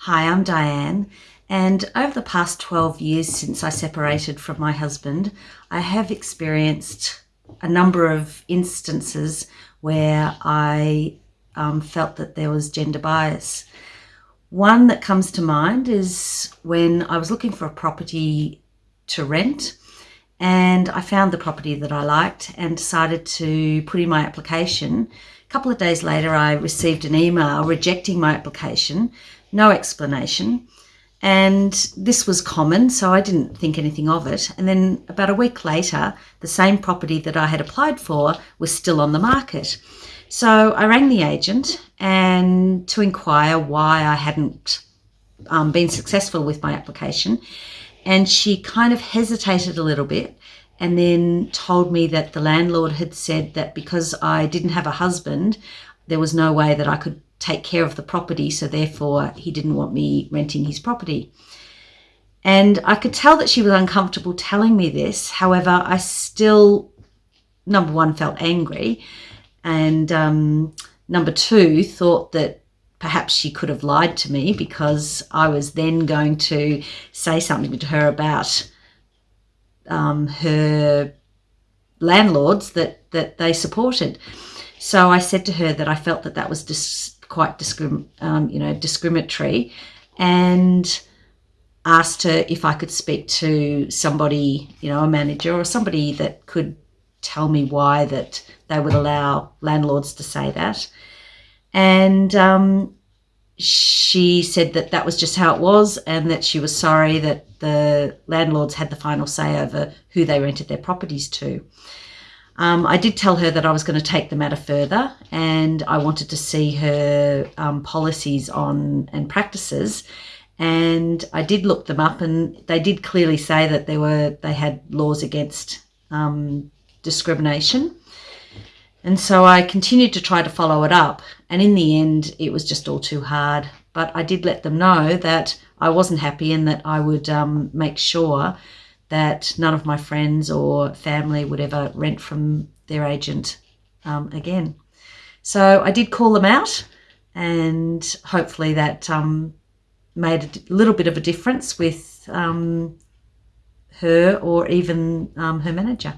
Hi, I'm Diane, and over the past 12 years since I separated from my husband, I have experienced a number of instances where I um, felt that there was gender bias. One that comes to mind is when I was looking for a property to rent and I found the property that I liked and decided to put in my application. A couple of days later, I received an email rejecting my application, no explanation. And this was common, so I didn't think anything of it. And then about a week later, the same property that I had applied for was still on the market. So I rang the agent and to inquire why I hadn't um, been successful with my application. And she kind of hesitated a little bit and then told me that the landlord had said that because I didn't have a husband, there was no way that I could take care of the property. So therefore, he didn't want me renting his property. And I could tell that she was uncomfortable telling me this. However, I still, number one, felt angry. And um, number two, thought that perhaps she could have lied to me because I was then going to say something to her about um, her landlords that, that they supported. So I said to her that I felt that that was dis- quite discrim- um, you know, discriminatory and asked her if I could speak to somebody, you know, a manager or somebody that could tell me why that they would allow landlords to say that. And um, she said that that was just how it was and that she was sorry that the landlords had the final say over who they rented their properties to. Um, I did tell her that I was going to take the matter further and I wanted to see her um, policies on and practices. And I did look them up and they did clearly say that there were they had laws against um, discrimination. And so I continued to try to follow it up. And in the end, it was just all too hard. But I did let them know that I wasn't happy and that I would um, make sure that none of my friends or family would ever rent from their agent um, again. So I did call them out, and hopefully that um, made a little bit of a difference with um, her or even um, her manager.